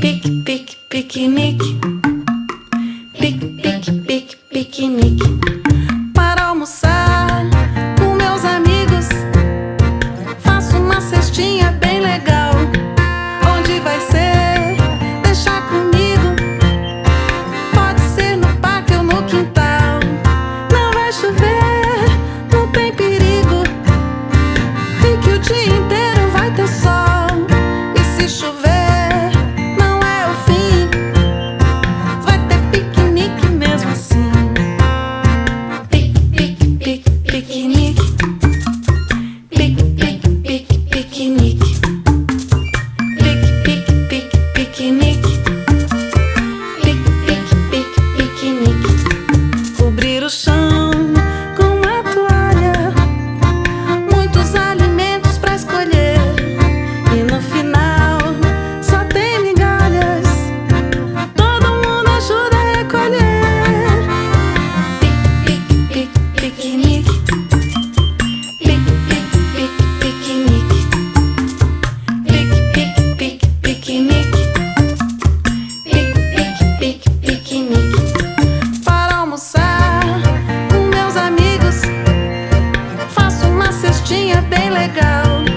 Pik pik pikinik. Pik pik pik pikinik. o chão com a toalha. Muitos alimentos pra escolher. E no final só tem migalhas. Todo mundo ajuda a recolher. Pique-pique-piquenique Pique-pique-piquenique Pique-pique-piquenique Pique-pique-piquenique festinha bem legal.